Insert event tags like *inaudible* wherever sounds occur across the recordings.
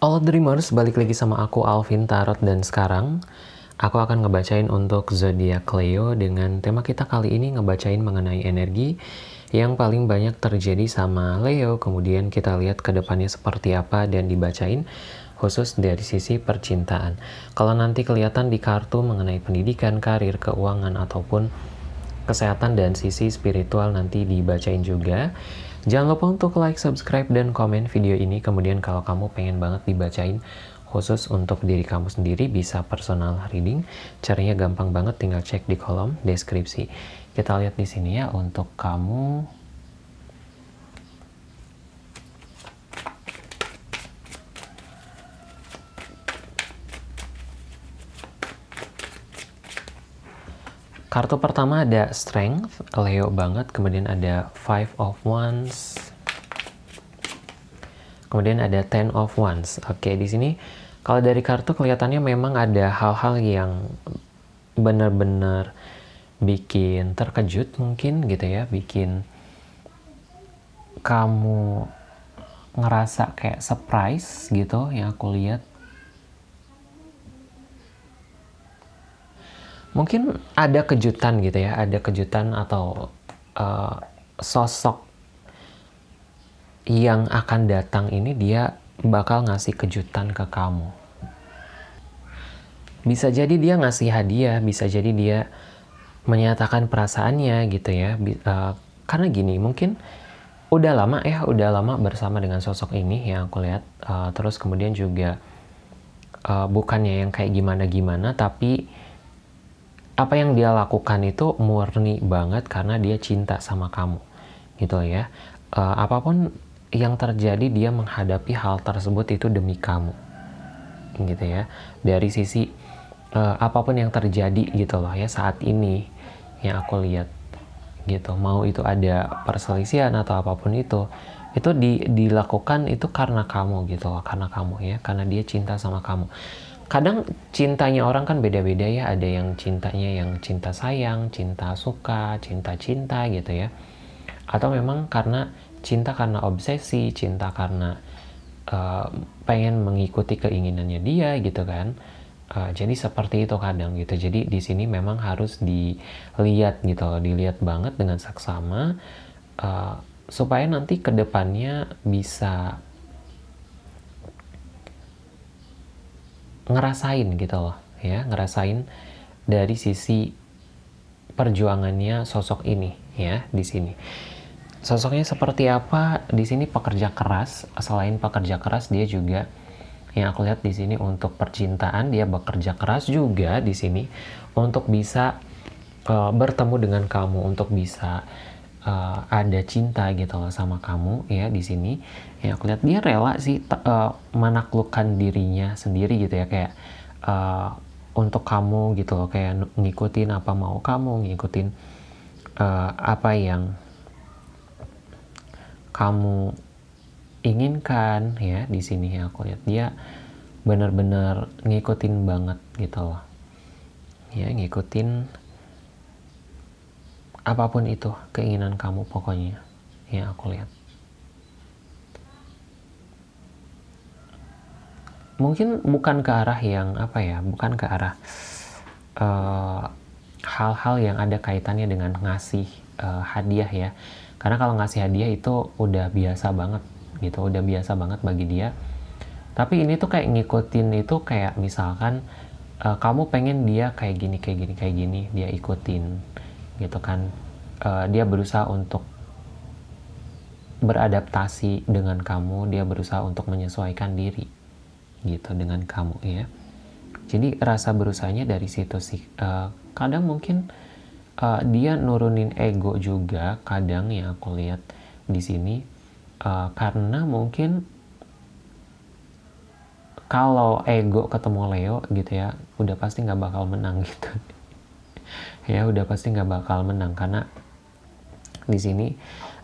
All Dreamers, balik lagi sama aku Alvin Tarot dan sekarang aku akan ngebacain untuk zodiak Leo dengan tema kita kali ini ngebacain mengenai energi yang paling banyak terjadi sama Leo. Kemudian kita lihat ke depannya seperti apa dan dibacain khusus dari sisi percintaan. Kalau nanti kelihatan di kartu mengenai pendidikan, karir, keuangan ataupun kesehatan dan sisi spiritual nanti dibacain juga. Jangan lupa untuk like, subscribe, dan komen video ini. Kemudian kalau kamu pengen banget dibacain khusus untuk diri kamu sendiri bisa personal reading. Caranya gampang banget, tinggal cek di kolom deskripsi. Kita lihat di sini ya untuk kamu Kartu pertama ada Strength, Leo banget. Kemudian ada Five of Wands. Kemudian ada Ten of Wands. Oke, di sini kalau dari kartu kelihatannya memang ada hal-hal yang benar-benar bikin terkejut mungkin gitu ya, bikin kamu ngerasa kayak surprise gitu yang aku lihat mungkin ada kejutan gitu ya, ada kejutan atau uh, sosok yang akan datang ini dia bakal ngasih kejutan ke kamu. Bisa jadi dia ngasih hadiah, bisa jadi dia menyatakan perasaannya gitu ya. Uh, karena gini, mungkin udah lama ya, udah lama bersama dengan sosok ini yang aku lihat. Uh, terus kemudian juga uh, bukannya yang kayak gimana-gimana, tapi apa yang dia lakukan itu murni banget karena dia cinta sama kamu gitu ya. Uh, apa pun yang terjadi dia menghadapi hal tersebut itu demi kamu gitu ya. Dari sisi uh, apa pun yang terjadi gitu loh ya saat ini yang aku lihat gitu. Mau itu ada perselisihan atau apa pun itu itu di, dilakukan itu karena kamu gitu loh karena kamu ya karena dia cinta sama kamu kadang cintanya orang kan beda-beda ya. Ada yang cintanya yang cinta sayang cinta suka cinta cinta gitu ya. Atau memang karena cinta karena obsesi cinta karena uh, pengen mengikuti keinginannya dia gitu kan. Uh, jadi seperti itu kadang gitu. Jadi di sini memang harus dilihat gitu loh dilihat banget dengan saksama uh, supaya nanti ke depannya bisa ngerasain gitu loh ya ngerasain dari sisi perjuangannya sosok ini ya di sini. Sosoknya seperti apa? Di sini pekerja keras. Selain pekerja keras dia juga yang aku lihat di sini untuk percintaan dia bekerja keras juga di sini untuk bisa uh, bertemu dengan kamu untuk bisa uh, ada cinta gitu loh sama kamu ya di sini. Ya aku lihat dia rela sih uh, menaklukkan dirinya sendiri gitu ya kayak uh, untuk kamu gitu loh kayak ngikutin apa mau kamu ngikutin uh, apa yang kamu inginkan ya di sini ya aku lihat dia benar-benar ngikutin banget gitu loh. Ya ngikutin apa pun itu keinginan kamu pokoknya yang aku lihat. Mungkin bukan ke arah yang apa ya bukan ke arah eh, hal-hal uh, yang ada kaitannya dengan ngasih uh, hadiah ya. Karena kalau ngasih hadiah itu udah biasa banget gitu udah biasa banget bagi dia. Tapi ini tuh kayak ngikutin itu kayak misalkan uh, kamu pengen dia kayak gini kayak gini kayak gini dia ikutin gitu kan. Uh, dia berusaha untuk beradaptasi dengan kamu dia berusaha untuk menyesuaikan diri gitu dengan kamu ya. Jadi rasa berusahanya dari situ sih. Uh, kadang mungkin uh, dia nurunin ego juga kadang yang aku lihat di sini. Uh, karena mungkin kalau ego ketemu Leo gitu ya udah pasti nggak bakal menang *laughs* gitu ya udah pasti nggak bakal menang karena di sini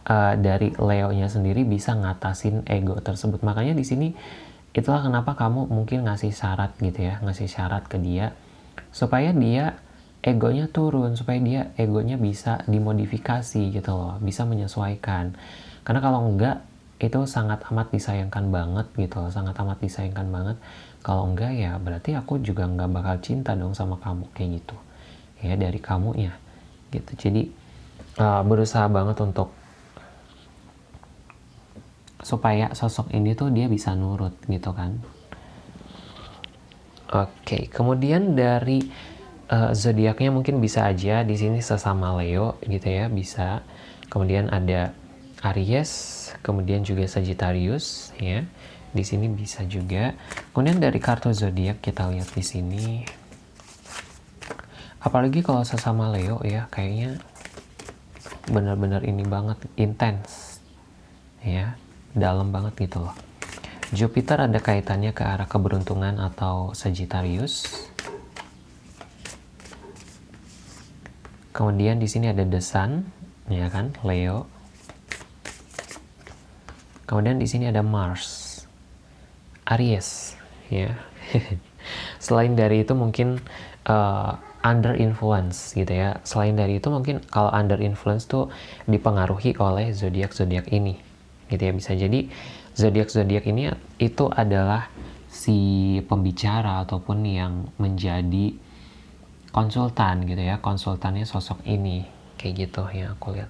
uh, dari Leo-nya sendiri bisa ngatasin ego tersebut. Makanya di sini itulah kenapa kamu mungkin ngasih syarat gitu ya, ngasih syarat ke dia supaya dia egonya turun, supaya dia egonya bisa dimodifikasi gitu loh, bisa menyesuaikan. Karena kalau enggak itu sangat amat disayangkan banget gitu loh, sangat amat disayangkan banget. Kalau enggak ya berarti aku juga nggak bakal cinta dong sama kamu kayak gitu. Ya dari kamu ya gitu. Jadi uh, berusaha banget untuk supaya sosok ini tuh dia bisa nurut gitu kan. Oke, kemudian dari uh, zodiaknya mungkin bisa aja di sini sesama Leo gitu ya, bisa. Kemudian ada Aries, kemudian juga Sagittarius ya. Di sini bisa juga. Kemudian dari kartu zodiak kita lihat di sini. Apalagi kalau sesama Leo ya, kayaknya benar-benar ini banget intens ya, dalam banget gitu loh. Jupiter ada kaitannya ke arah keberuntungan atau Sagittarius. Kemudian di sini ada The Sun, ya kan, Leo. Kemudian di sini ada Mars, Aries, ya. *laughs* Selain dari itu mungkin uh, under influence gitu ya. Selain dari itu mungkin kalau under influence tuh dipengaruhi oleh zodiak zodiak ini, gitu ya. Bisa jadi zodiak zodiak ini itu adalah si pembicara ataupun yang menjadi konsultan gitu ya konsultannya sosok ini kayak gitu yang aku lihat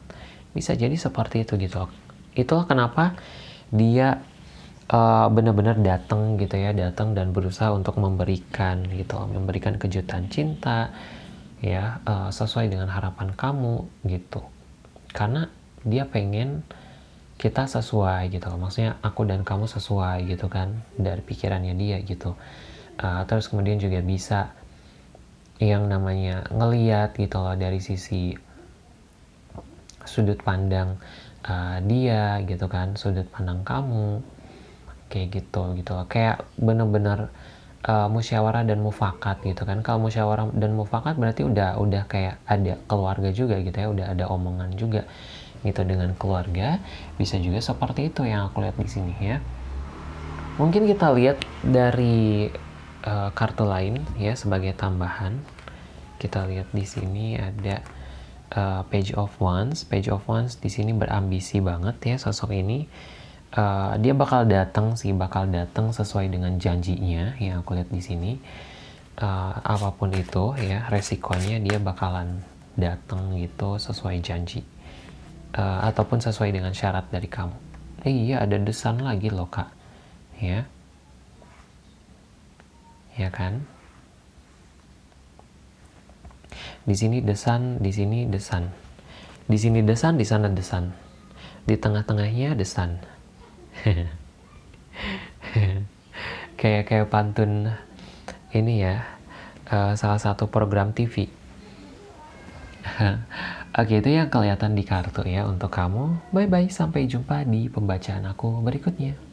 bisa jadi seperti itu gitu itulah kenapa dia uh, benar-benar datang gitu ya datang dan berusaha untuk memberikan gitu memberikan kejutan cinta ya uh, sesuai dengan harapan kamu gitu. Karena dia pengen kita sesuai gitu maksudnya aku dan kamu sesuai gitu kan dari pikirannya dia gitu. Uh, terus kemudian juga bisa yang namanya ngeliat gitu loh dari sisi sudut pandang uh, dia gitu kan sudut pandang kamu kayak gitu gitu loh. Kayak bener-bener uh, musyawarah dan mufakat gitu kan. Kalau musyawarah dan mufakat berarti udah udah kayak ada keluarga juga gitu ya udah ada omongan juga gitu dengan keluarga. Bisa juga seperti itu yang aku lihat di sini ya. Mungkin kita lihat dari uh, kartu lain ya sebagai tambahan. Kita lihat di sini ada uh, page of wands. Page of wands di sini berambisi banget ya sosok ini uh, dia bakal datang sih bakal datang sesuai dengan janjinya yang aku lihat di sini uh, apa pun itu ya resikonya dia bakalan datang gitu sesuai janji uh, ataupun sesuai dengan syarat dari kamu. Eh, iya ada desan lagi loh kak, ya, ya kan? Di sini desan, di sini desan, di sini desan, di sana desan, di tengah-tengahnya desan. *laughs* kayak kayak pantun ini ya, uh, salah satu program TV. *laughs* Oke, itu yang kelihatan di kartu ya untuk kamu. Bye-bye, sampai jumpa di pembacaan aku berikutnya.